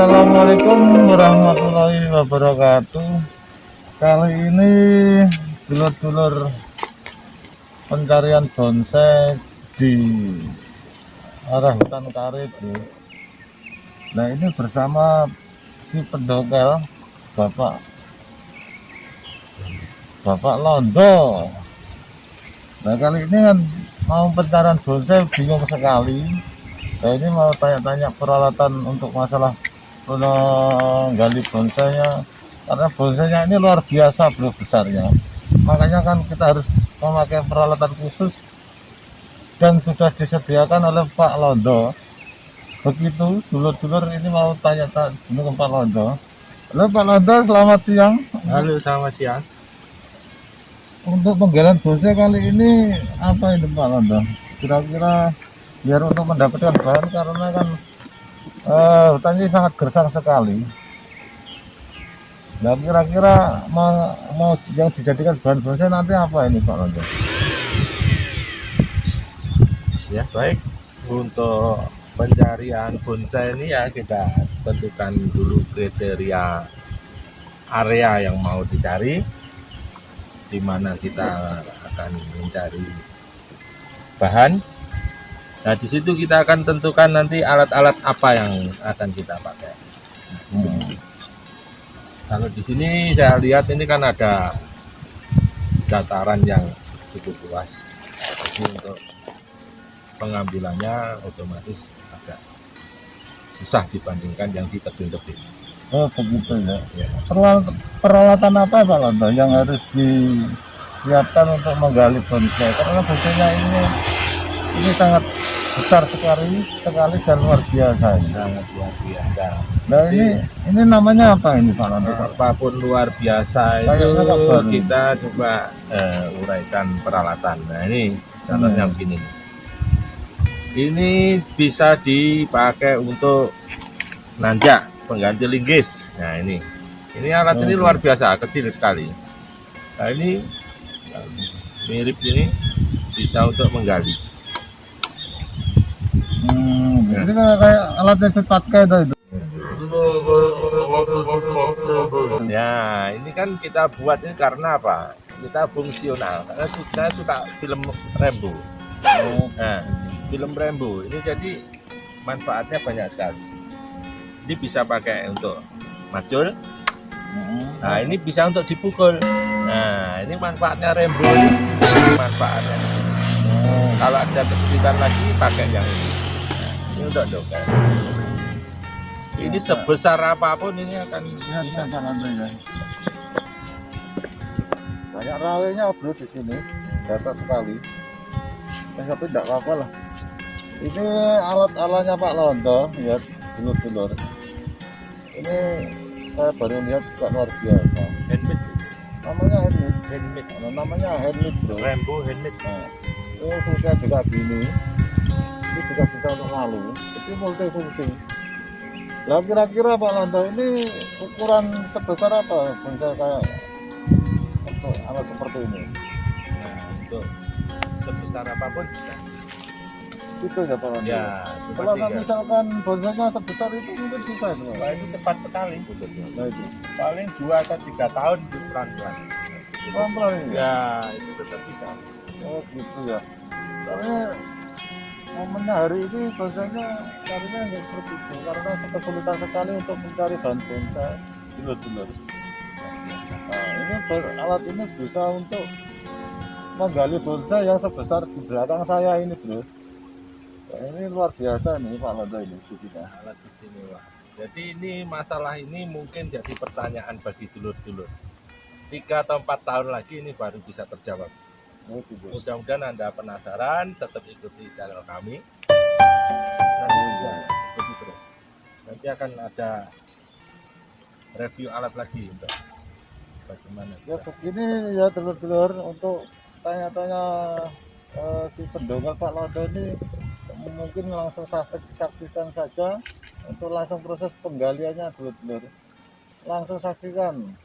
Assalamualaikum warahmatullahi wabarakatuh. Kali ini dulur-dulur pencarian bonsai di arah hutan ya. Nah ini bersama si pendokel Bapak. Bapak Londo. Nah kali ini kan mau pencarian bonsai bingung sekali. Nah ini mau tanya-tanya peralatan untuk masalah menggali bonsainya karena bonsainya ini luar biasa bro besarnya. Makanya kan kita harus memakai peralatan khusus dan sudah disediakan oleh Pak Londo. Begitu dulur-dulur ini mau tanya-tanya ke Pak Londo. Halo Pak Londo selamat siang. Halo selamat siang. Untuk penggalian bonsai kali ini apa ini Pak Londo? Kira-kira biar untuk mendapatkan bahan karena kan uh, hutan ini sangat gersang sekali. Nah kira-kira mau, mau yang dijadikan bahan bonsai nanti apa ini Pak Londo ya baik. Untuk pencarian bonsai ini ya kita tentukan dulu kriteria area yang mau dicari di mana kita akan mencari bahan Nah, di situ kita akan tentukan nanti alat-alat apa yang akan kita pakai. Hmm. Kalau di sini saya lihat ini kan ada dataran yang cukup luas. Jadi untuk pengambilannya otomatis agak susah dibandingkan yang di tebing-tebing. Oh begitu ya. ya. Peralatan, peralatan apa Pak Londo yang harus disiapkan untuk menggali bonsai? Karena bonsainya ini ini sangat besar sekali sekali dan luar biasa. Sangat luar biasa. Nah ini ini namanya apa ini Pak Londo apa pun luar biasa itu kita coba uh, uraikan peralatan. Nah ini contohnya hmm. begini. Ini bisa dipakai untuk nanjak pengganti linggis. Nah ini. Ini alat oh, ini luar biasa kecil sekali. Nah ini mirip ini bisa untuk menggali Hmm, ya. Ini kayak, kayak cepat kayak itu. Ya, ini kan kita buat ini karena apa? Kita fungsional. Karena saya suka film Rembo. Nah, film Rembo ini jadi manfaatnya banyak sekali. Ini bisa pakai untuk macul. Nah, ini bisa untuk dipukul. Nah, ini manfaatnya Rembo. Ini manfaatnya. Kalau ada kesulitan lagi, pakai yang ini ini dongeng ini sebesar apa pun ini akan ya, bisa ya. banyak rawenya bro di sini. Dapat sekali. Eh, tapi tidak apa-apa lah. Ini alat-alatnya Pak Londo ya dulur-dulur. Ini saya baru lihat juga luar biasa. Handmade. Namanya handmade. Handmade. Namanya handmade bro. Rambo handmade. Nah, ini sudah juga gini juga bisa untuk lalu itu multifungsi. Lah kira-kira Pak Londo ini ukuran sebesar apa bisa kayak untuk alat seperti ini? Nah untuk sebesar apa pun bisa. Itu ya Pak Londo ya kalau tiga. misalkan bonsainya sebesar itu mungkin bisa itu Wah, itu cepat sekali. Nah, itu. paling dua atau tiga tahun pelan-pelan. Pelan-pelan ya itu tetap bisa. Oh gitu ya. Soalnya momennya hari ini bahasanya carinya nggak seperti itu karena kesulitan sekali untuk mencari bahan bonsai dulur-dulur nah ini alat ini bisa untuk menggali bonsai yang sebesar di belakang saya ini bro. Nah, ini luar biasa nih Pak Londo ini kita alat istimewa. Jadi ini masalah ini mungkin jadi pertanyaan bagi dulur-dulur. Tiga atau empat tahun lagi ini baru bisa terjawab Mudah-mudahan Anda penasaran, tetap ikuti channel kami. Nanti, terus. Nanti akan ada review alat lagi untuk bagaimana. Ya begini ya telur-telur untuk tanya-tanya uh, si pendongal Pak Londo ini mungkin langsung saksikan saja untuk langsung proses penggaliannya telur-telur langsung saksikan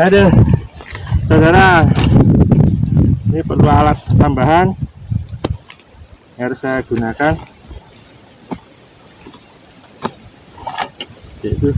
Aduh, saudara, ini perlu alat tambahan. Yang harus saya gunakan, yaitu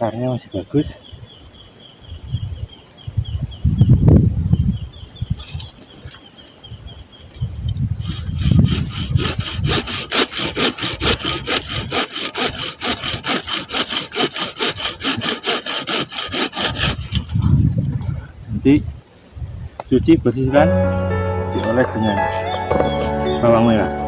akarnya masih bagus. Nanti cuci bersihkan dioles dengan bawang merah